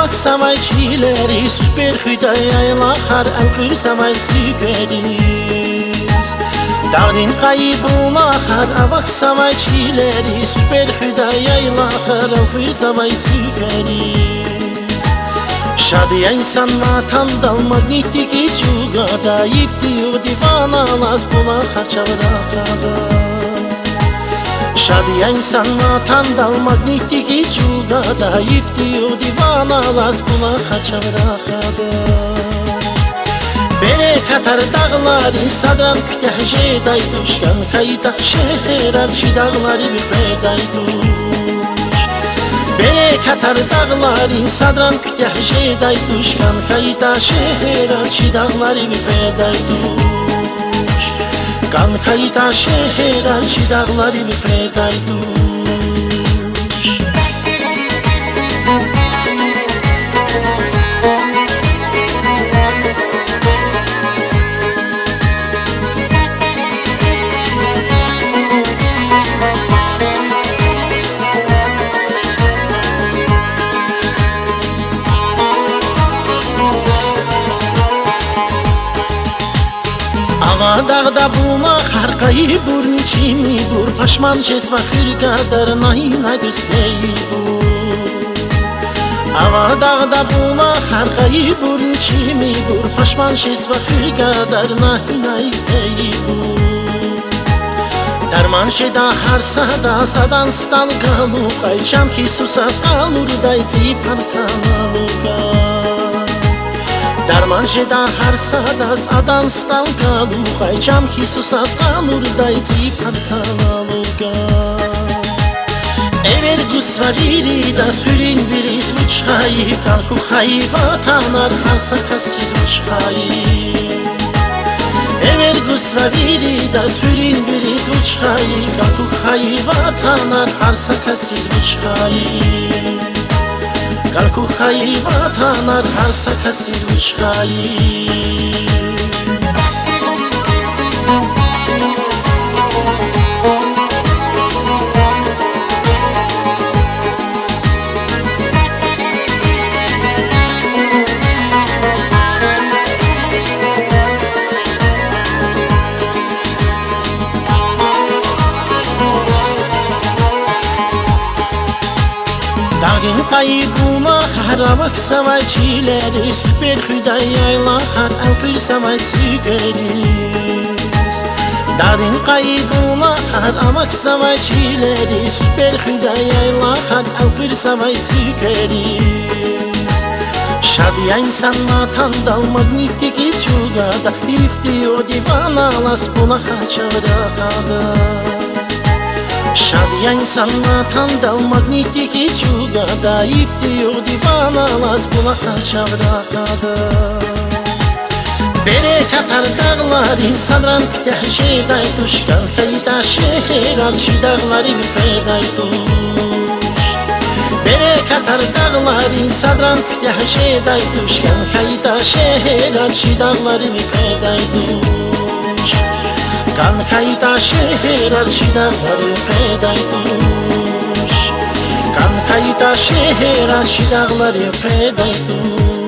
avak samay çileri Süper hüdaya lahar el kır samay sükeris Dağdin kaybı lahar avak samay çileri Süper hüdaya lahar el kır samay sükeris Şadiya insan matan dal magnitiki çugada Yiftiyo divana las bula harçalara kadar Шадия инсанна тандал магнитики чуда да ифтию дивана лас була хачавра хада Бере катар дағлари садрам күтәхже дайтушкан хайта шехерар ши дағлари бипе дайтуш Бере катар дағлари садрам күтәхже дайтушкан хайта шехерар ши дағлари бипе дайтуш განხაიტა შეჰერანში დაღლარი ვიფრედაიდუ тағда бума харқаи бурни чӣ мибур пашман шест ва хирка дар наҳина дӯстеибур ава дағда бума харқаи бурни чӣ мибур пашман шест ва хирка дар наҳинаи теибур дар ман шеда ҳар сада садан сталкалукай шамхи сусас қалурдай ципанкалукай дар ман шеда ҳар сад аз адан сталтану хайчам хисус аз амурдайти пантаналуга эмед гусварири дасҳурин бириз мучхаи канху хаи ватанар ҳарса касиз мучхаи. Эмед гусварири дасҳурин бириз мучхаи канху хаи ватанар ҳарса касиз мучхаи. Կարկուխայի վատանար հարսակասիր ուշխայի Աղինկայի գումա հարավակ սավայ չիլերիս Բեր խույդայ այլա խար ալպիր սավայ սիկերիս Դադինկայի գումա հարավակ սավայ չիլերիս Բեր խույդայ այլա խար ալպիր սավայ սիկերիս Շադի այն սանմաթան դալ մագնիտիկի չուգադա Իվտի ոդի բանալաս պունախա չվրախադա Yang sana tanda magnitiki juga daif tiur divana las bula aşağıda kadar Bere katar dağlar insanram kitah şeyday tuşkan Hayda şehir alçı dağları bir feyday tuş Bere katar dağlar insanram kitah şeyday tuşkan Hayda şehir alçı dağları bir feyday tuş განხაიტა შეჰერალში და ღმერთაი თუშ განხაიტა შეჰერალში და ღმერთაი თუშ